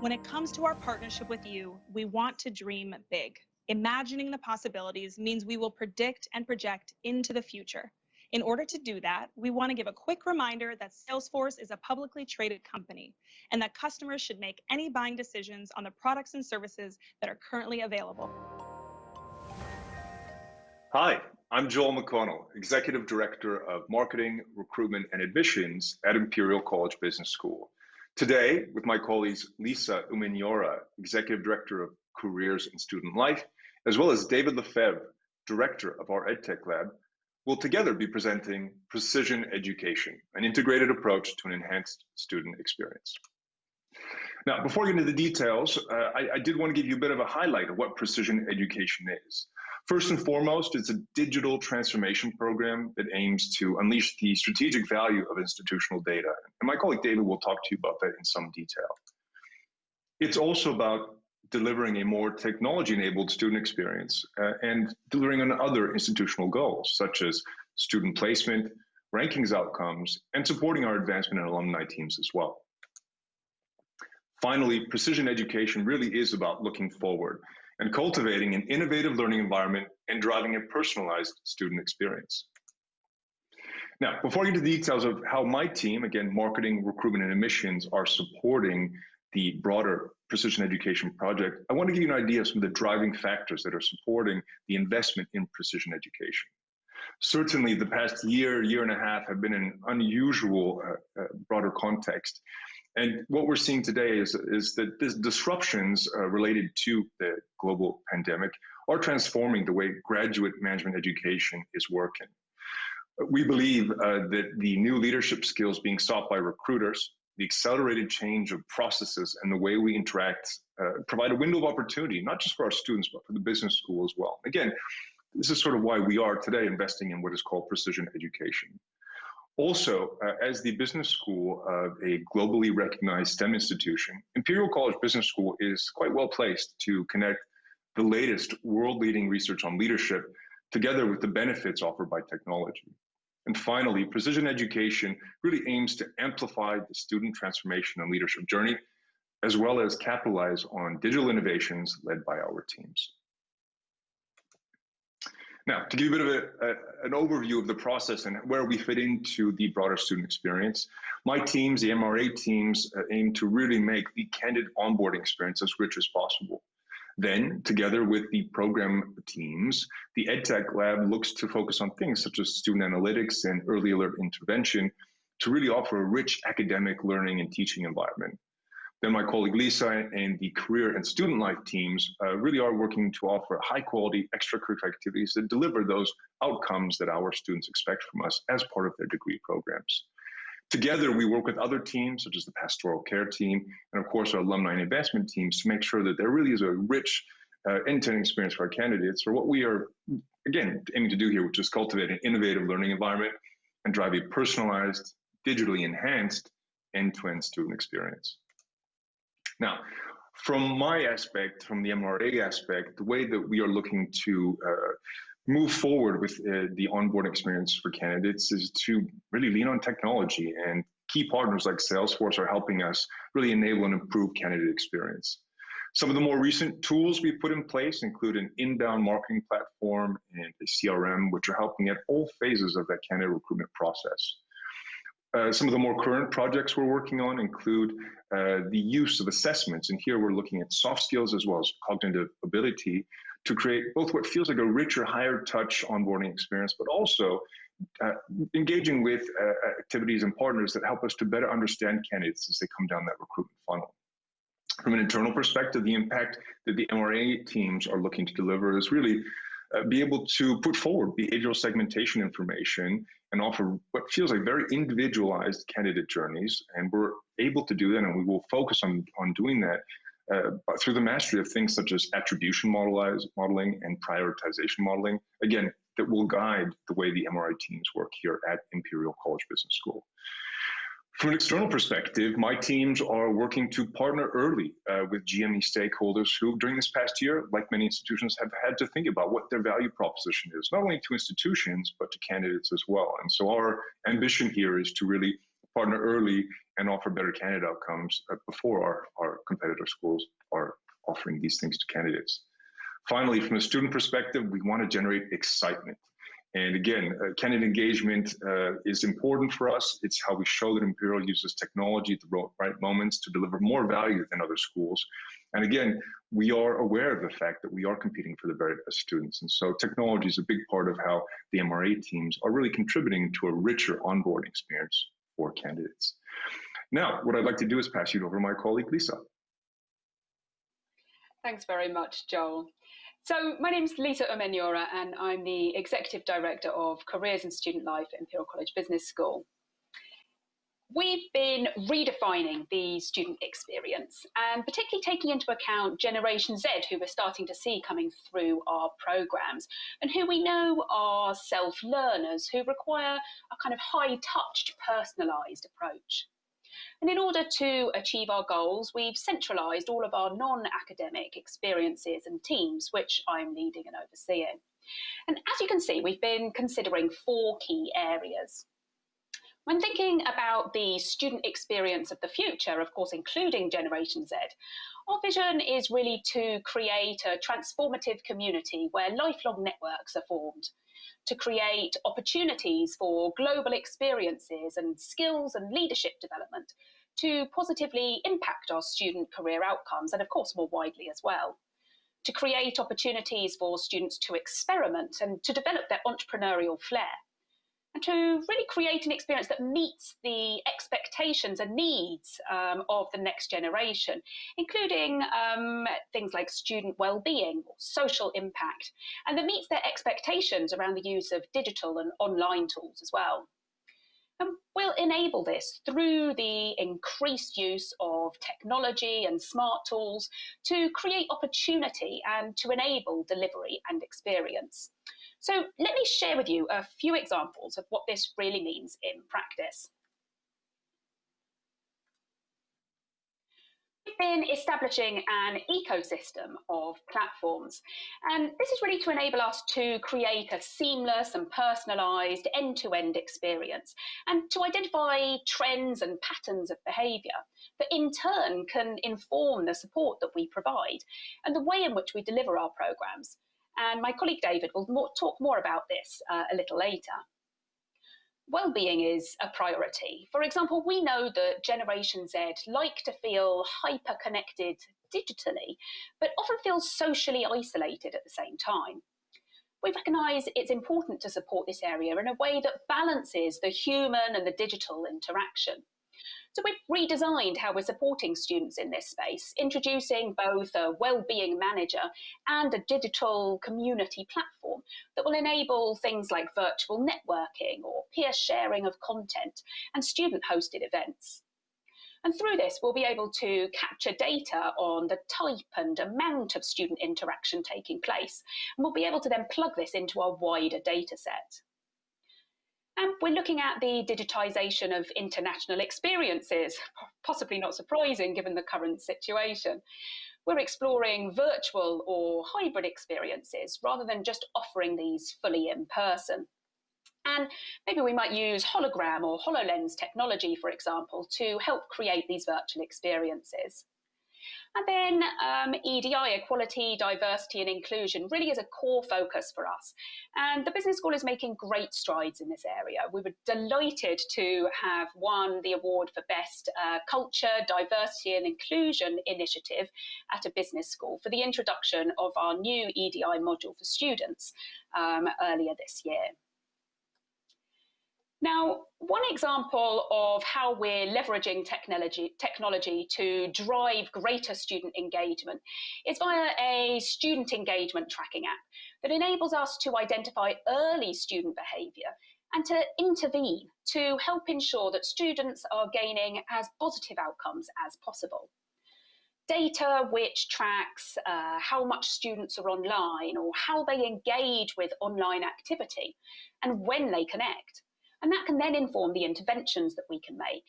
When it comes to our partnership with you, we want to dream big. Imagining the possibilities means we will predict and project into the future. In order to do that, we want to give a quick reminder that Salesforce is a publicly traded company and that customers should make any buying decisions on the products and services that are currently available. Hi, I'm Joel McConnell, Executive Director of Marketing, Recruitment, and Admissions at Imperial College Business School. Today, with my colleagues Lisa Umenyiora, Executive Director of Careers and Student Life, as well as David Lefebvre, Director of our EdTech Lab, we'll together be presenting Precision Education, an integrated approach to an enhanced student experience. Now, before we get into the details, uh, I, I, did want to give you a bit of a highlight of what precision education is. First and foremost, it's a digital transformation program that aims to unleash the strategic value of institutional data. And my colleague David will talk to you about that in some detail. It's also about delivering a more technology-enabled student experience uh, and delivering on other institutional goals, such as student placement, rankings outcomes, and supporting our advancement and alumni teams as well. Finally, precision education really is about looking forward and cultivating an innovative learning environment and driving a personalized student experience. Now, before I get to the details of how my team, again, marketing, recruitment, and admissions are supporting the broader precision education project, I want to give you an idea of some of the driving factors that are supporting the investment in precision education. Certainly, the past year, year and a half have been an unusual uh, uh, broader context. And what we're seeing today is, is that these disruptions uh, related to the global pandemic are transforming the way graduate management education is working. We believe uh, that the new leadership skills being sought by recruiters, the accelerated change of processes and the way we interact uh, provide a window of opportunity, not just for our students, but for the business school as well. Again, this is sort of why we are today investing in what is called precision education. Also, uh, as the business school of a globally recognized STEM institution, Imperial College Business School is quite well placed to connect the latest world-leading research on leadership together with the benefits offered by technology. And finally, precision education really aims to amplify the student transformation and leadership journey, as well as capitalize on digital innovations led by our teams. Now, to give you a bit of a, a, an overview of the process and where we fit into the broader student experience, my teams, the MRA teams, uh, aim to really make the candid onboarding experience as rich as possible. Then, together with the program teams, the EdTech lab looks to focus on things such as student analytics and early alert intervention to really offer a rich academic learning and teaching environment. Then my colleague Lisa and the career and student life teams uh, really are working to offer high quality extracurricular activities that deliver those outcomes that our students expect from us as part of their degree programs. Together, we work with other teams, such as the pastoral care team, and of course, our alumni and investment teams to make sure that there really is a rich uh, end-to-end experience for our candidates for what we are, again, aiming to do here, which is cultivate an innovative learning environment and drive a personalized, digitally enhanced end-to-end student experience. Now, from my aspect, from the MRA aspect, the way that we are looking to uh, move forward with uh, the onboarding experience for candidates is to really lean on technology and key partners like Salesforce are helping us really enable and improve candidate experience. Some of the more recent tools we've put in place include an inbound marketing platform and a CRM, which are helping at all phases of that candidate recruitment process. Uh, some of the more current projects we're working on include uh, the use of assessments, and here we're looking at soft skills as well as cognitive ability to create both what feels like a richer, higher touch onboarding experience, but also uh, engaging with uh, activities and partners that help us to better understand candidates as they come down that recruitment funnel. From an internal perspective, the impact that the MRA teams are looking to deliver is really uh, be able to put forward behavioral segmentation information and offer what feels like very individualized candidate journeys. And we're able to do that, and we will focus on, on doing that uh, through the mastery of things such as attribution modeling and prioritization modeling, again, that will guide the way the MRA teams work here at Imperial College Business School. From an external perspective, my teams are working to partner early uh, with GME stakeholders who, during this past year, like many institutions, have had to think about what their value proposition is, not only to institutions, but to candidates as well. And so our ambition here is to really partner early and offer better candidate outcomes uh, before our, our competitor schools are offering these things to candidates. Finally, from a student perspective, we want to generate excitement. And again, uh, candidate engagement uh, is important for us. It's how we show that Imperial uses technology at the right moments to deliver more value than other schools. And again, we are aware of the fact that we are competing for the very best students. And so technology is a big part of how the MRA teams are really contributing to a richer onboarding experience for candidates. Now, what I'd like to do is pass you over to my colleague, Lisa. Thanks very much, Joel. So my name is Lisa Umenyiora and I'm the Executive Director of Careers and Student Life at Imperial College Business School. We've been redefining the student experience and particularly taking into account Generation Z, who we're starting to see coming through our programs and who we know are self-learners who require a kind of high-touched, personalised approach. And in order to achieve our goals, we've centralised all of our non-academic experiences and teams, which I'm leading and overseeing. And as you can see, we've been considering four key areas. When thinking about the student experience of the future, of course, including Generation Z, our vision is really to create a transformative community where lifelong networks are formed, to create opportunities for global experiences and skills and leadership development, to positively impact our student career outcomes, and of course, more widely as well to create opportunities for students to experiment and to develop their entrepreneurial flair and to really create an experience that meets the expectations and needs um, of the next generation, including um, things like student well-being, social impact, and that meets their expectations around the use of digital and online tools as well. And we'll enable this through the increased use of technology and smart tools to create opportunity and to enable delivery and experience. So let me share with you a few examples of what this really means in practice. We've been establishing an ecosystem of platforms, and this is really to enable us to create a seamless and personalised end-to-end experience, and to identify trends and patterns of behaviour that in turn can inform the support that we provide and the way in which we deliver our programmes and my colleague David will more, talk more about this uh, a little later. Well-being is a priority. For example, we know that Generation Z like to feel hyper-connected digitally, but often feel socially isolated at the same time. We recognise it's important to support this area in a way that balances the human and the digital interaction. So we've redesigned how we're supporting students in this space, introducing both a well-being manager and a digital community platform that will enable things like virtual networking or peer sharing of content and student-hosted events. And through this, we'll be able to capture data on the type and amount of student interaction taking place. And we'll be able to then plug this into our wider data set. And we're looking at the digitisation of international experiences, possibly not surprising given the current situation. We're exploring virtual or hybrid experiences rather than just offering these fully in person. And maybe we might use hologram or HoloLens technology, for example, to help create these virtual experiences. And then um, EDI, equality, diversity and inclusion, really is a core focus for us. And the Business School is making great strides in this area. We were delighted to have won the award for Best uh, Culture, Diversity and Inclusion Initiative at a business school for the introduction of our new EDI module for students um, earlier this year. Now, one example of how we're leveraging technology, technology to drive greater student engagement is via a student engagement tracking app that enables us to identify early student behaviour and to intervene to help ensure that students are gaining as positive outcomes as possible. Data which tracks uh, how much students are online or how they engage with online activity and when they connect and that can then inform the interventions that we can make.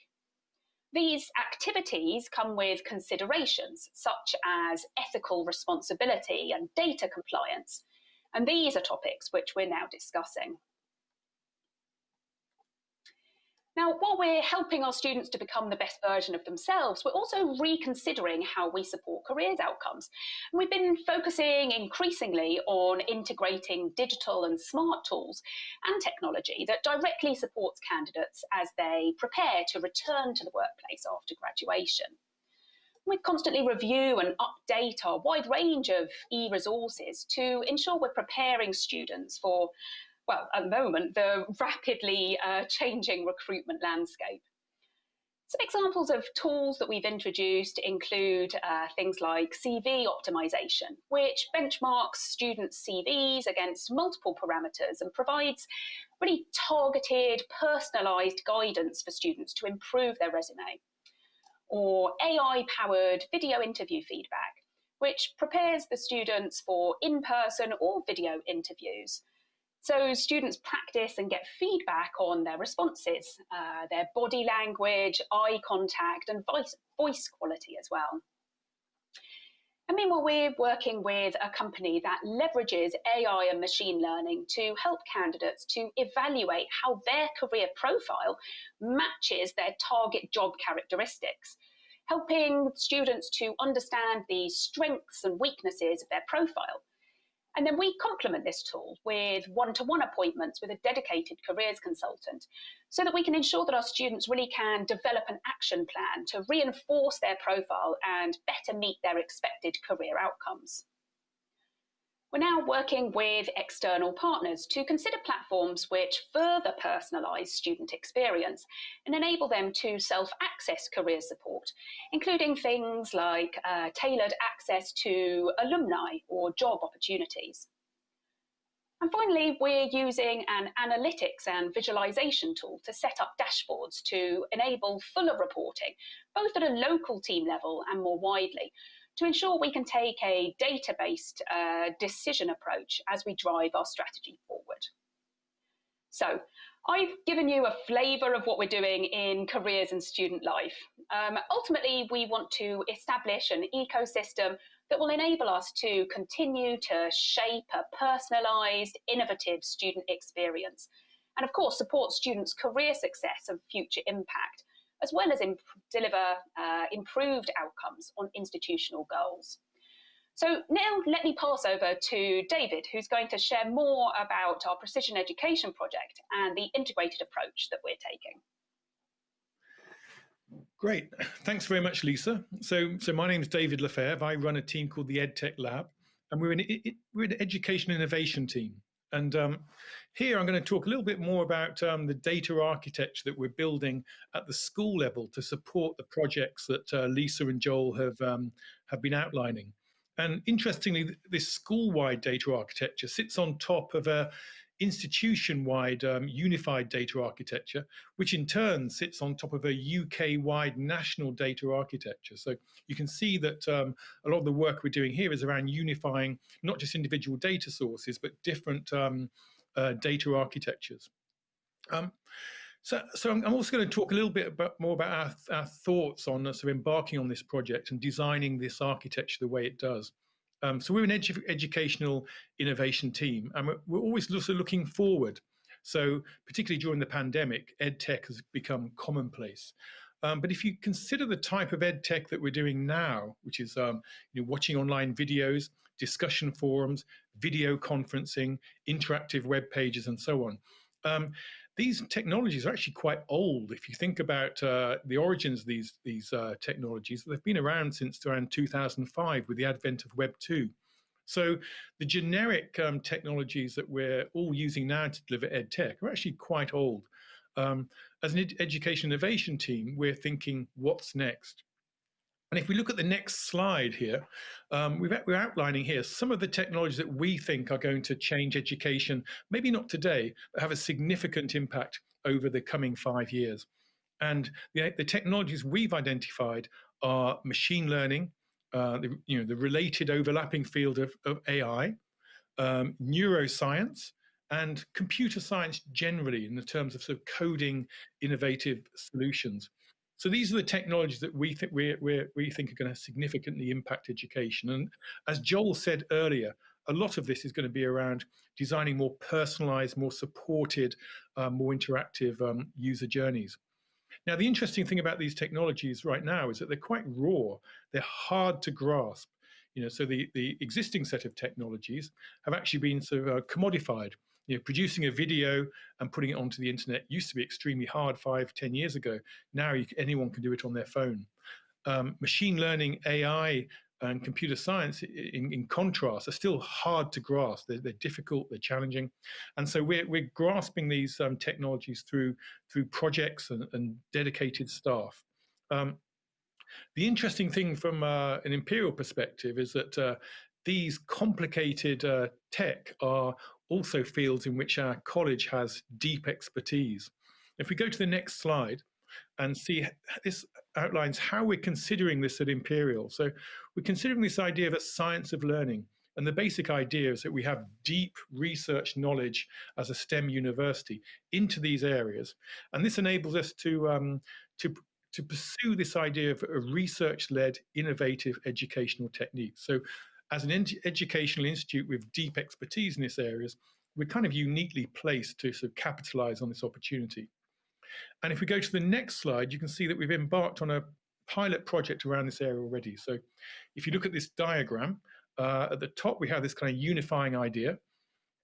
These activities come with considerations such as ethical responsibility and data compliance, and these are topics which we're now discussing. Now, while we're helping our students to become the best version of themselves, we're also reconsidering how we support careers outcomes. And we've been focusing increasingly on integrating digital and smart tools and technology that directly supports candidates as they prepare to return to the workplace after graduation. We constantly review and update our wide range of e-resources to ensure we're preparing students for well, at the moment, the rapidly uh, changing recruitment landscape. Some examples of tools that we've introduced include uh, things like CV optimization, which benchmarks students' CVs against multiple parameters and provides really targeted, personalized guidance for students to improve their resume. Or AI powered video interview feedback, which prepares the students for in person or video interviews so students practice and get feedback on their responses, uh, their body language, eye contact, and voice, voice quality as well. And meanwhile, we're working with a company that leverages AI and machine learning to help candidates to evaluate how their career profile matches their target job characteristics, helping students to understand the strengths and weaknesses of their profile and then we complement this tool with one to one appointments with a dedicated careers consultant so that we can ensure that our students really can develop an action plan to reinforce their profile and better meet their expected career outcomes. We're now working with external partners to consider platforms which further personalise student experience and enable them to self-access career support, including things like uh, tailored access to alumni or job opportunities. And finally, we're using an analytics and visualization tool to set up dashboards to enable fuller reporting, both at a local team level and more widely, to ensure we can take a data-based uh, decision approach as we drive our strategy forward. So I've given you a flavour of what we're doing in careers and student life. Um, ultimately, we want to establish an ecosystem that will enable us to continue to shape a personalised, innovative student experience and of course support students' career success and future impact as well as imp deliver uh, improved outcomes on institutional goals. So now let me pass over to David, who's going to share more about our Precision Education project and the integrated approach that we're taking. Great, thanks very much, Lisa. So, so my name is David Lefebvre. I run a team called the EdTech Lab, and we're an, we're an education innovation team. And um, here I'm going to talk a little bit more about um, the data architecture that we're building at the school level to support the projects that uh, Lisa and Joel have, um, have been outlining. And interestingly, this school-wide data architecture sits on top of a institution-wide um, unified data architecture, which in turn sits on top of a UK-wide national data architecture. So you can see that um, a lot of the work we're doing here is around unifying not just individual data sources, but different um, uh, data architectures. Um, so, so I'm also going to talk a little bit about, more about our, our thoughts on uh, sort of embarking on this project and designing this architecture the way it does. Um, so we're an edu educational innovation team, and we're, we're always looking forward. So particularly during the pandemic, ed tech has become commonplace. Um, but if you consider the type of ed tech that we're doing now, which is um, you know, watching online videos, discussion forums, video conferencing, interactive web pages, and so on, um, these technologies are actually quite old. If you think about uh, the origins of these, these uh, technologies, they've been around since around 2005 with the advent of Web 2. So the generic um, technologies that we're all using now to deliver ed tech are actually quite old. Um, as an ed education innovation team, we're thinking, what's next? And if we look at the next slide here, um, we are outlining here some of the technologies that we think are going to change education, maybe not today, but have a significant impact over the coming five years. And the, the technologies we've identified are machine learning, uh, the, you know, the related overlapping field of, of AI, um, neuroscience, and computer science generally in the terms of sort of coding innovative solutions. So these are the technologies that we think we we think are going to significantly impact education. And as Joel said earlier, a lot of this is going to be around designing more personalized, more supported, uh, more interactive um, user journeys. Now, the interesting thing about these technologies right now is that they're quite raw. They're hard to grasp. You know, so the, the existing set of technologies have actually been sort of uh, commodified. You know, producing a video and putting it onto the internet used to be extremely hard five, ten years ago. Now you, anyone can do it on their phone. Um, machine learning, AI, and computer science, in, in, contrast, are still hard to grasp. They're, they're, difficult, they're challenging, and so we're, we're grasping these um, technologies through through projects and, and dedicated staff. Um, the interesting thing from uh, an imperial perspective is that uh, these complicated uh, tech are also fields in which our college has deep expertise. If we go to the next slide and see this outlines how we're considering this at Imperial. So we're considering this idea of a science of learning. And the basic idea is that we have deep research knowledge as a STEM university into these areas. And this enables us to, um, to, to pursue this idea of a research-led innovative educational technique. So as an educational institute with deep expertise in these areas, we're kind of uniquely placed to sort of capitalize on this opportunity. And if we go to the next slide, you can see that we've embarked on a pilot project around this area already. So if you look at this diagram, uh, at the top we have this kind of unifying idea.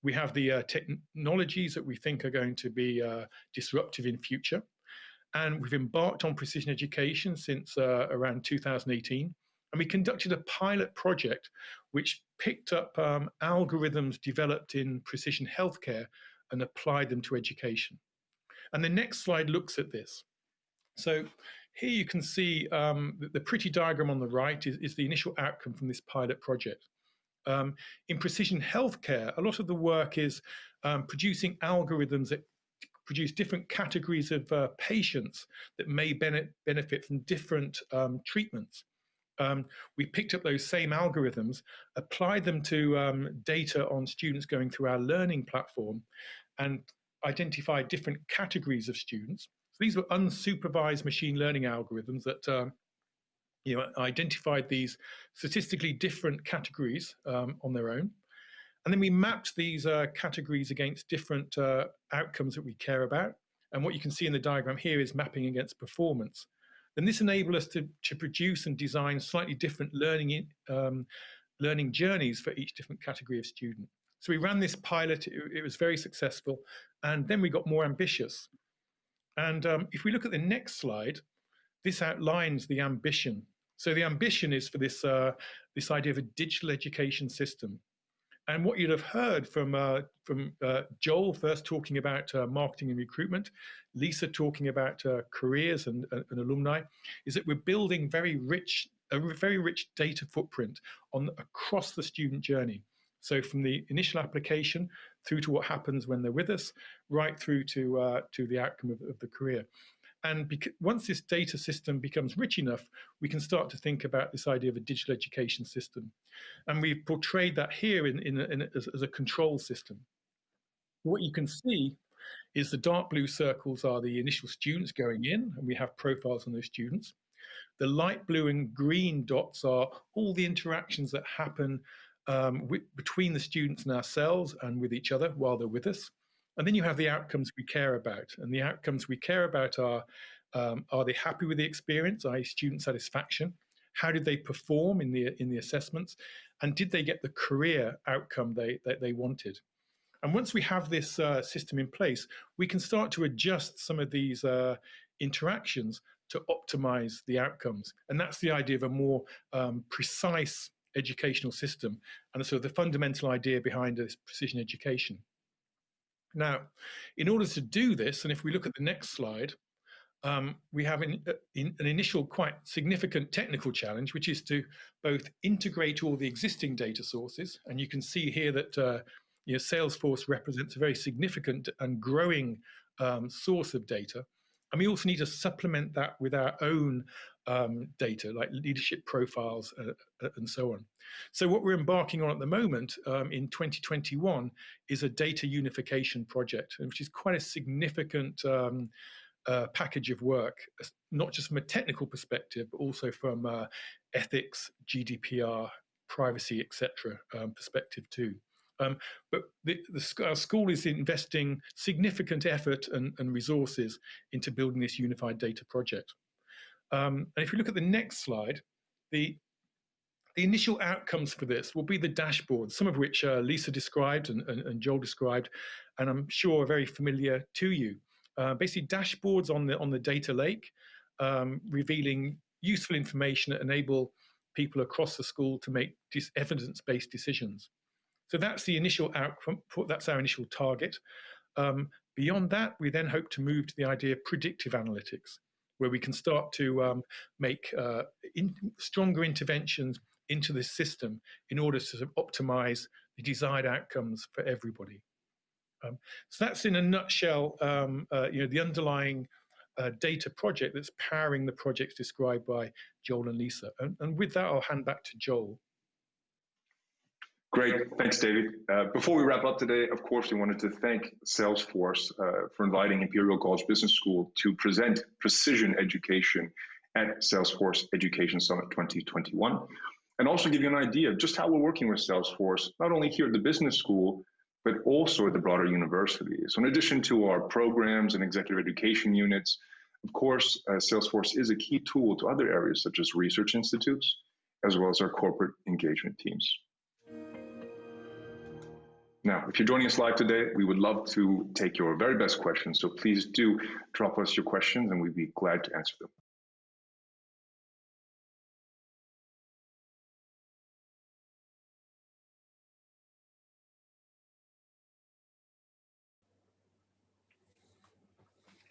We have the uh, technologies that we think are going to be uh, disruptive in future. And we've embarked on precision education since uh, around 2018. And we conducted a pilot project which picked up um, algorithms developed in precision healthcare and applied them to education. And the next slide looks at this. So here you can see um, the, the, pretty diagram on the right is, is, the initial outcome from this pilot project. Um, in precision healthcare, a lot of the work is um, producing algorithms that produce different categories of uh, patients that may benefit from different um, treatments. Um, we picked up those same algorithms, applied them to um, data on students going through our learning platform, and identified different categories of students. So these were unsupervised machine learning algorithms that uh, you know, identified these statistically different categories um, on their own. And then we mapped these uh, categories against different uh, outcomes that we care about. And what you can see in the diagram here is mapping against performance. And this enabled us to, to produce and design slightly different learning, um, learning journeys for each different category of student. So we ran this pilot, it, it was very successful, and then we got more ambitious. And um, if we look at the next slide, this outlines the ambition. So the ambition is for this, uh, this idea of a digital education system. And what you'd have heard from, uh, from uh, Joel first talking about uh, marketing and recruitment, Lisa talking about uh, careers and, uh, and alumni, is that we're building very rich, a very rich data footprint on across the student journey. So from the initial application through to what happens when they're with us, right through to, uh, to the outcome of, of the career. And once this data system becomes rich enough, we can start to think about this idea of a digital education system. And we've portrayed that here in, in, in as, as a control system. What you can see is the dark blue circles are the initial students going in, and we have profiles on those students. The light blue and green dots are all the interactions that happen um, between the students and ourselves and with each other while they're with us. And then you have the outcomes we care about. And the outcomes we care about are, um, are they happy with the experience, i.e. student satisfaction? How did they perform in the, in the assessments? And did they get the career outcome they, that they wanted? And once we have this uh, system in place, we can start to adjust some of these uh, interactions to optimize the outcomes. And that's the idea of a more um, precise educational system and so the fundamental idea behind this precision education. Now, in order to do this, and if we look at the next slide, um, we have an, uh, in, an initial quite significant technical challenge, which is to both integrate all the existing data sources, and you can see here that uh, you know, Salesforce represents a very significant and growing um, source of data, and we also need to supplement that with our own um, data, like leadership profiles uh, uh, and so on. So what we're embarking on at the moment um, in 2021 is a data unification project, which is quite a significant um, uh, package of work, not just from a technical perspective, but also from uh, ethics, GDPR, privacy, etc. Um, perspective too. Um, but the, the, our school is investing significant effort and, and, resources into building this unified data project. Um, and if you look at the next slide, the, the initial outcomes for this will be the dashboard, some of which uh, Lisa described and, and, and, Joel described, and I'm sure are very familiar to you. Uh, basically dashboards on the, on the data lake, um, revealing useful information that enable people across the school to make evidence-based decisions. So that's the initial outcome, that's our initial target. Um, beyond that, we then hope to move to the idea of predictive analytics, where we can start to um, make uh, in, stronger interventions into this system in order to optimize the desired outcomes for everybody. Um, so that's in a nutshell, um, uh, you know, the underlying uh, data project that's powering the projects described by Joel and Lisa. And, and with that, I'll hand back to Joel. Great, thanks, David. Uh, before we wrap up today, of course, we wanted to thank Salesforce uh, for inviting Imperial College Business School to present precision education at Salesforce Education Summit 2021, and also give you an idea of just how we're working with Salesforce, not only here at the business school, but also at the broader university. So in addition to our programs and executive education units, of course, uh, Salesforce is a key tool to other areas such as research institutes, as well as our corporate engagement teams. Now, if you're joining us live today, we would love to take your very best questions. So please do drop us your questions and we'd be glad to answer them.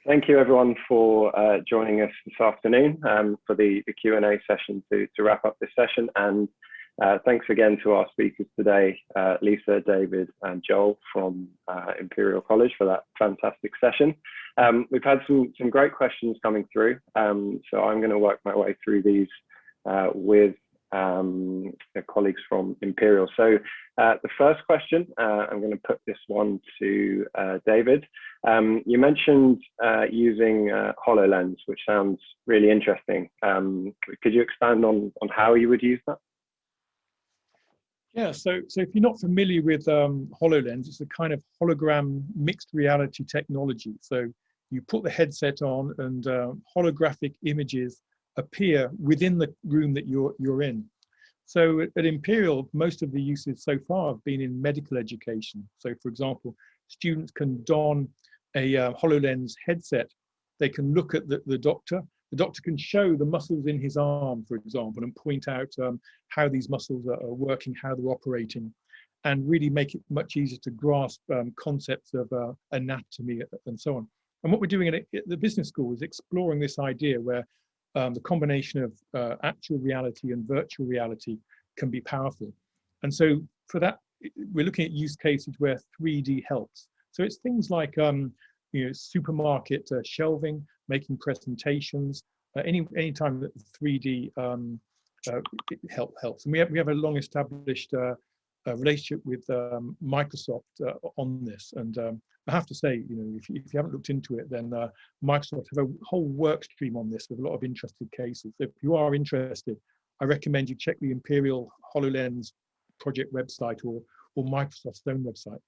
Thank you everyone for uh, joining us this afternoon um, for the, the Q&A session to, to wrap up this session. And uh, thanks again to our speakers today, uh, Lisa, David, and Joel from uh, Imperial College for that fantastic session. Um, we've had some, some great questions coming through, um, so I'm going to work my way through these uh, with um, colleagues from Imperial. So uh, the first question, uh, I'm going to put this one to David. Um, you mentioned using HoloLens, which sounds really interesting. Um, could you expand on, on how you would use that? Yeah, so so if you're not familiar with um, HoloLens, it's a kind of hologram mixed reality technology. So you put the headset on and uh, holographic images appear within the room that you're, you're in. So at, Imperial, most of the uses so far have been in medical education. So for example, students can don a uh, HoloLens headset. They can look at the, the doctor the doctor can show the muscles in his arm, for example, and point out um, how these muscles are, are, working, how they're operating, and really make it much easier to grasp um, concepts of uh, anatomy and so on. And what we're doing at, the business school is exploring this idea where um, the combination of uh, actual reality and virtual reality can be powerful. And so for that, we're looking at use cases where 3D helps. So it's things like um, you know, supermarket uh, shelving, making presentations, uh, any any time that 3D um, uh, help helps. And we have we have a long established uh, relationship with um, Microsoft uh, on this. And um, I have to say, you know, if, if you haven't looked into it, then uh, Microsoft have a whole work stream on this with a lot of interested cases. If you are interested, I recommend you check the Imperial HoloLens project website or, or Microsoft's own website.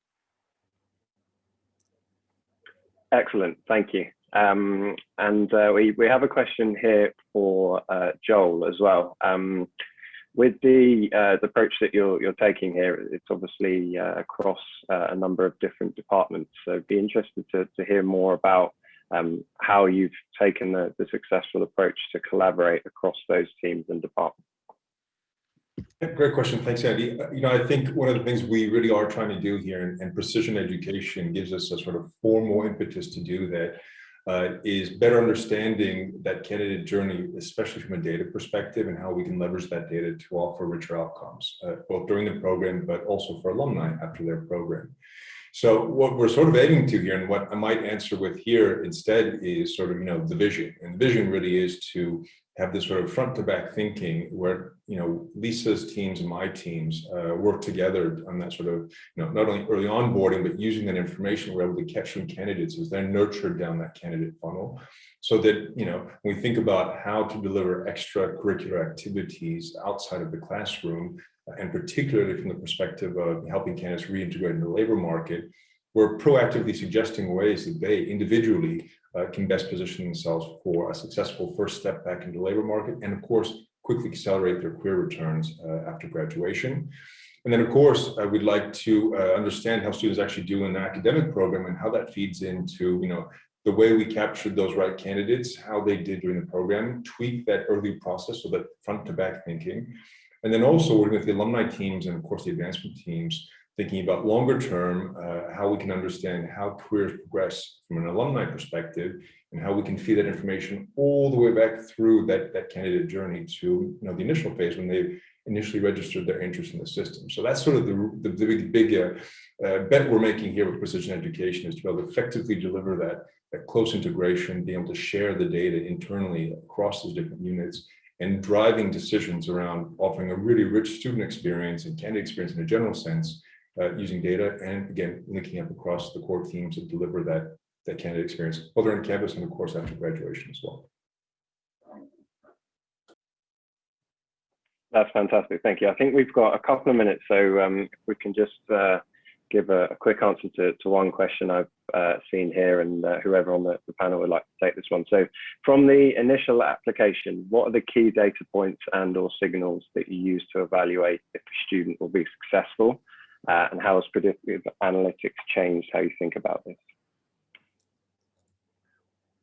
Excellent, thank you. Um, and uh, we, we have a question here for uh, Joel as well. Um, with the, uh, the approach that you're, you're taking here, it's obviously uh, across uh, a number of different departments. So be interested to, to hear more about um, how you've taken the, the successful approach to collaborate across those teams and departments. Great question. Thanks, Andy. Uh, you know, I think one of the things we really are trying to do here, and, and precision education gives us a sort of formal impetus to do that, uh, is better understanding that candidate journey, especially from a data perspective, and how we can leverage that data to offer richer outcomes, uh, both during the program, but also for alumni after their program. So what we're sort of aiming to here, and what I might answer with here instead is sort of, you know, the vision. And the vision really is to have this sort of front to back thinking where you know, Lisa's teams and my teams uh, work together on that sort of, you know, not only early onboarding, but using that information, we're able to catch some candidates as they're nurtured down that candidate funnel. So that, you know, when we think about how to deliver extracurricular activities outside of the classroom, and particularly from the perspective of helping candidates reintegrate in the labor market, we're proactively suggesting ways that they individually uh, can best position themselves for a successful first step back into the labor market and of course quickly accelerate their career returns uh, after graduation. And then of course uh, we'd like to uh, understand how students actually do in the academic program and how that feeds into you know the way we captured those right candidates, how they did during the program, tweak that early process so that front to back thinking. And then also working with the alumni teams and of course the advancement teams thinking about longer term, uh, how we can understand how careers progress from an alumni perspective and how we can feed that information all the way back through that, that candidate journey to you know, the initial phase when they initially registered their interest in the system. So that's sort of the, the, the big, big uh, uh, bet we're making here with precision education is to be able to effectively deliver that, that close integration, be able to share the data internally across those different units and driving decisions around offering a really rich student experience and candidate experience in a general sense uh, using data and again, linking up across the core teams to deliver that, that candidate experience, both on campus and of course after graduation as well. That's fantastic. Thank you. I think we've got a couple of minutes, so um, we can just uh, give a, a, quick answer to, to one question I've uh, seen here and uh, whoever on the, the, panel would like to take this one. So from the initial application, what are the key data points and or signals that you use to evaluate if a student will be successful? Uh, and how has predictive analytics changed how you think about this?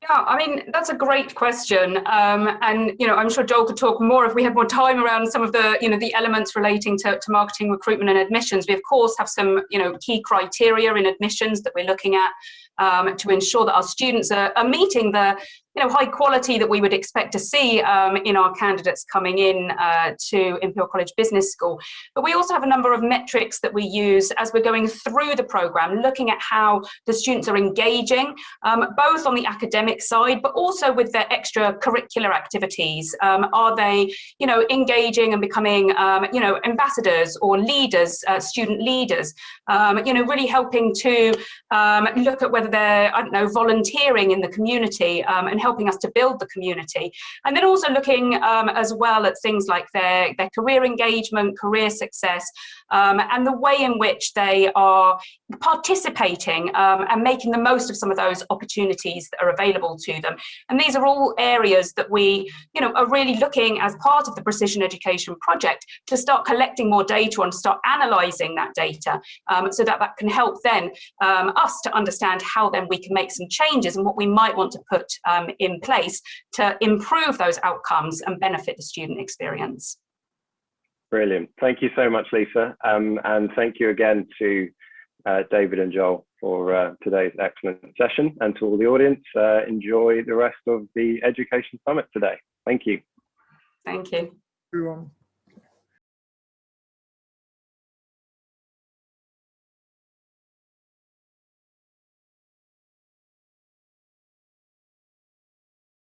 Yeah, I mean, that's a great question. Um, and, you know, I'm sure Joel could talk more if we had more time around some of the, you know, the elements relating to, to marketing, recruitment and admissions. We, of course, have some, you know, key criteria in admissions that we're looking at um, to ensure that our students are, are meeting the, you know, high quality that we would expect to see um, in our candidates coming in uh, to Imperial College Business School. But we also have a number of metrics that we use as we're going through the program, looking at how the students are engaging, um, both on the academic side, but also with their extracurricular activities. Um, are they, you know, engaging and becoming, um, you know, ambassadors or leaders, uh, student leaders, um, you know, really helping to um, look at whether they're, I don't know, volunteering in the community and helping us to build the community. And then also looking um, as well at things like their, their career engagement, career success, um, and the way in which they are participating um, and making the most of some of those opportunities that are available to them. And these are all areas that we you know, are really looking as part of the Precision Education project to start collecting more data and start analysing that data um, so that that can help then um, us to understand how then we can make some changes and what we might want to put um, in place to improve those outcomes and benefit the student experience. Brilliant. Thank you so much, Lisa. Um, and thank you again to uh, David and Joel for uh, today's excellent session and to all the audience. Uh, enjoy the rest of the Education Summit today. Thank you. Thank you. Everyone.